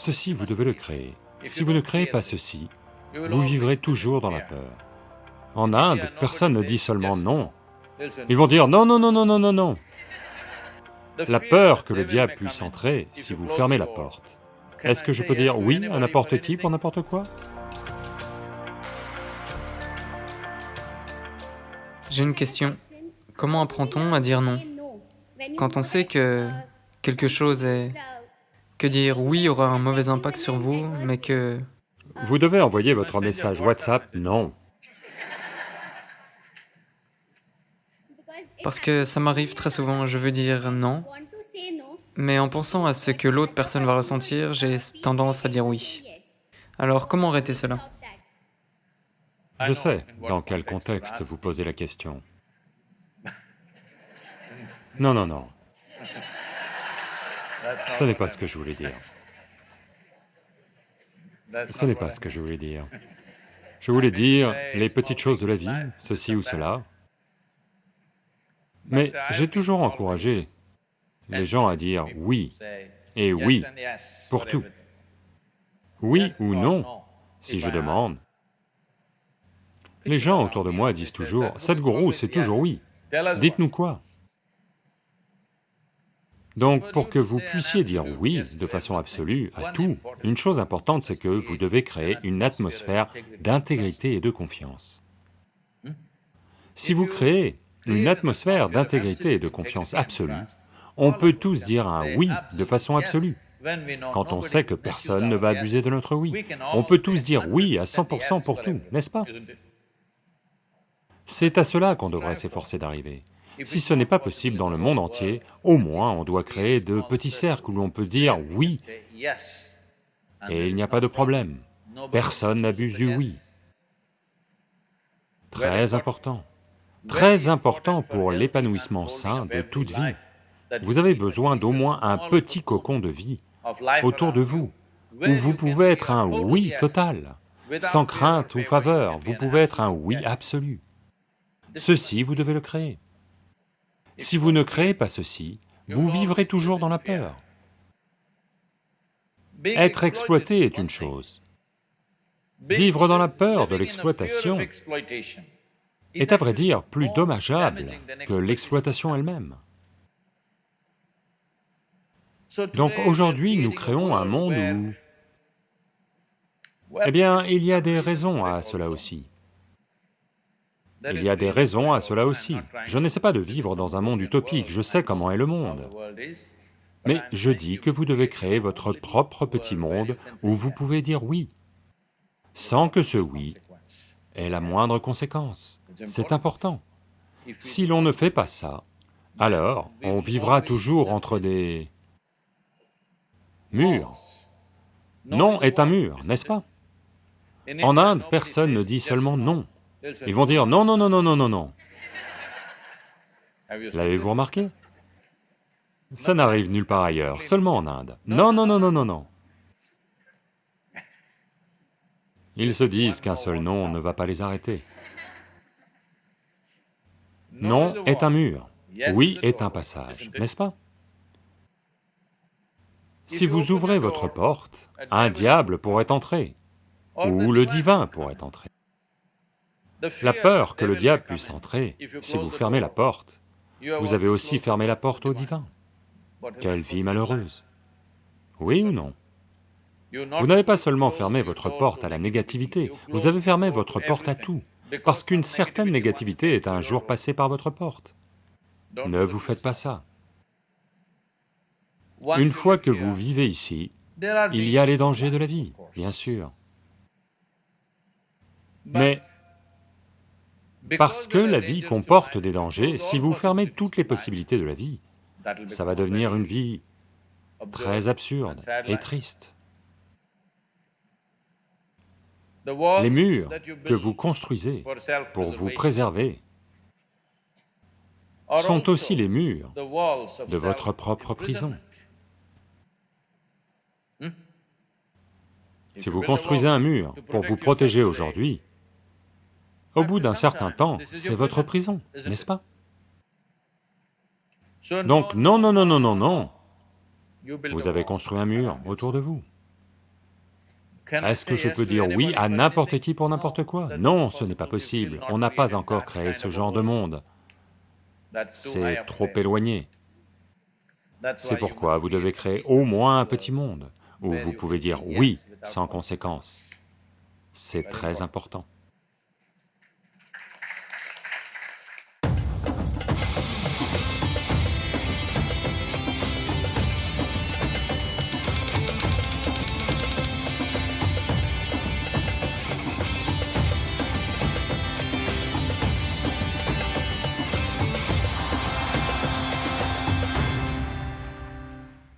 Ceci, vous devez le créer. Si vous ne créez pas ceci, vous vivrez toujours dans la peur. En Inde, personne ne dit seulement non. Ils vont dire non, non, non, non, non, non, non. La peur que le diable puisse entrer si vous fermez la porte. Est-ce que je peux dire oui à n'importe qui pour n'importe quoi? J'ai une question. Comment apprend-on à dire non? Quand on sait que quelque chose est... que dire oui aura un mauvais impact sur vous, mais que... Vous devez envoyer votre message WhatsApp non. Parce que ça m'arrive très souvent, je veux dire non, mais en pensant à ce que l'autre personne va ressentir, j'ai tendance à dire oui. Alors comment arrêter cela? Je sais dans quel contexte vous posez la question. Non, non, non. Ce n'est pas ce que je voulais dire. Ce n'est pas ce que je voulais dire. Je voulais dire les petites choses de la vie, ceci ou cela. Mais j'ai toujours encouragé les gens à dire oui, et oui, pour tout. Oui ou non, si je demande. Les gens autour de moi disent toujours, Sadhguru, c'est toujours oui, dites-nous quoi donc pour que vous puissiez dire oui de façon absolue à tout, une chose importante c'est que vous devez créer une atmosphère d'intégrité et de confiance. Si vous créez une atmosphère d'intégrité et de confiance absolue, on peut tous dire un oui de façon absolue. Quand on sait que personne ne va abuser de notre oui, on peut tous dire oui à 100% pour tout, n'est-ce pas? C'est à cela qu'on devrait s'efforcer d'arriver. Si ce n'est pas possible dans le monde entier, au moins on doit créer de petits cercles où l'on peut dire oui, et il n'y a pas de problème, personne n'abuse du oui. Très important, très important pour l'épanouissement sain de toute vie. Vous avez besoin d'au moins un petit cocon de vie autour de vous, où vous pouvez être un oui total, sans crainte ou faveur, vous pouvez être un oui absolu. Ceci, vous devez le créer. Si vous ne créez pas ceci, vous vivrez toujours dans la peur. Être exploité est une chose. Vivre dans la peur de l'exploitation est à vrai dire plus dommageable que l'exploitation elle-même. Donc aujourd'hui, nous créons un monde où... Eh bien, il y a des raisons à cela aussi. Il y a des raisons à cela aussi. Je n'essaie pas de vivre dans un monde utopique, je sais comment est le monde. Mais je dis que vous devez créer votre propre petit monde où vous pouvez dire oui, sans que ce oui ait la moindre conséquence. C'est important. Si l'on ne fait pas ça, alors on vivra toujours entre des murs. Non est un mur, n'est-ce pas? En Inde, personne ne dit seulement non. Ils vont dire non, non, non, non, non, non, non. L'avez-vous remarqué? Ça n'arrive nulle part ailleurs, seulement en Inde. Non, non, non, non, non, non. Ils se disent qu'un seul non ne va pas les arrêter. Non est un mur, oui est un passage, n'est-ce pas? Si vous ouvrez votre porte, un diable pourrait entrer, ou le divin pourrait entrer. La peur que le diable puisse entrer, si vous fermez la porte, vous avez aussi fermé la porte au divin. Quelle vie malheureuse Oui ou non Vous n'avez pas seulement fermé votre porte à la négativité, vous avez fermé votre porte à tout, parce qu'une certaine négativité est un jour passée par votre porte. Ne vous faites pas ça. Une fois que vous vivez ici, il y a les dangers de la vie, bien sûr. Mais parce que la vie comporte des dangers, si vous fermez toutes les possibilités de la vie, ça va devenir une vie très absurde et triste. Les murs que vous construisez pour vous préserver sont aussi les murs de votre propre prison. Si vous construisez un mur pour vous protéger aujourd'hui, au bout d'un certain temps, c'est votre prison, n'est-ce pas? Donc non, non, non, non, non, non, vous avez construit un mur autour de vous. Est-ce que je peux dire oui à n'importe qui pour n'importe quoi? Non, ce n'est pas possible, on n'a pas encore créé ce genre de monde. C'est trop éloigné. C'est pourquoi vous devez créer au moins un petit monde, où vous pouvez dire oui sans conséquence. C'est très important.